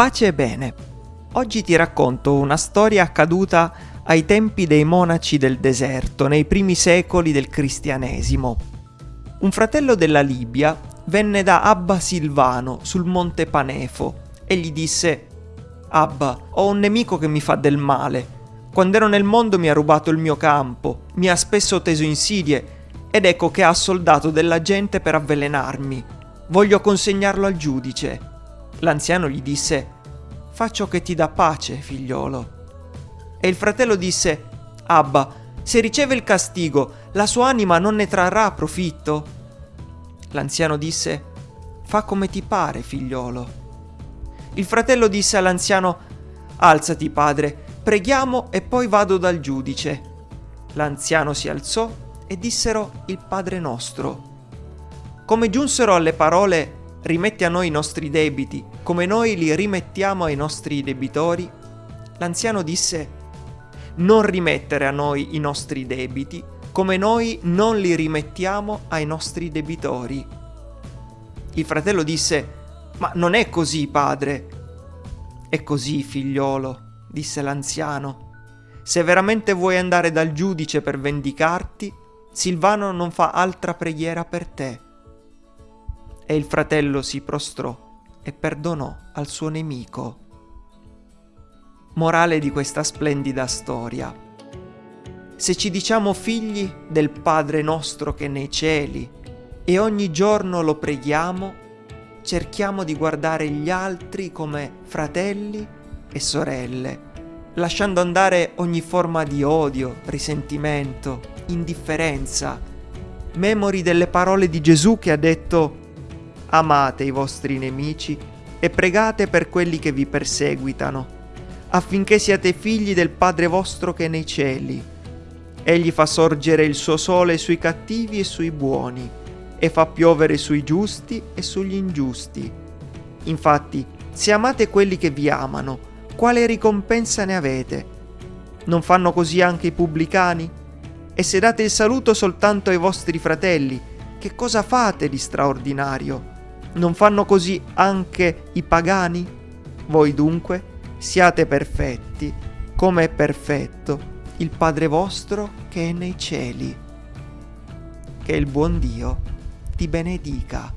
Pace e bene. Oggi ti racconto una storia accaduta ai tempi dei monaci del deserto, nei primi secoli del cristianesimo. Un fratello della Libia venne da Abba Silvano sul monte Panefo e gli disse Abba, ho un nemico che mi fa del male. Quando ero nel mondo mi ha rubato il mio campo, mi ha spesso teso insidie ed ecco che ha soldato della gente per avvelenarmi. Voglio consegnarlo al giudice. L'anziano gli disse, Fa ciò che ti dà pace, figliolo. E il fratello disse, Abba, se riceve il castigo, la sua anima non ne trarrà profitto? L'anziano disse, Fa come ti pare, figliolo. Il fratello disse all'anziano, Alzati, padre, preghiamo e poi vado dal giudice. L'anziano si alzò e dissero il Padre nostro. Come giunsero alle parole rimetti a noi i nostri debiti, come noi li rimettiamo ai nostri debitori, l'anziano disse, non rimettere a noi i nostri debiti, come noi non li rimettiamo ai nostri debitori. Il fratello disse, ma non è così, padre. È così, figliolo, disse l'anziano. Se veramente vuoi andare dal giudice per vendicarti, Silvano non fa altra preghiera per te e il fratello si prostrò e perdonò al suo nemico. Morale di questa splendida storia. Se ci diciamo figli del Padre nostro che è nei cieli e ogni giorno lo preghiamo, cerchiamo di guardare gli altri come fratelli e sorelle, lasciando andare ogni forma di odio, risentimento, indifferenza. Memori delle parole di Gesù che ha detto amate i vostri nemici e pregate per quelli che vi perseguitano, affinché siate figli del Padre vostro che è nei cieli. Egli fa sorgere il suo sole sui cattivi e sui buoni, e fa piovere sui giusti e sugli ingiusti. Infatti, se amate quelli che vi amano, quale ricompensa ne avete? Non fanno così anche i pubblicani? E se date il saluto soltanto ai vostri fratelli, che cosa fate di straordinario? Non fanno così anche i pagani? Voi dunque siate perfetti, come è perfetto il Padre vostro che è nei cieli. Che il buon Dio ti benedica.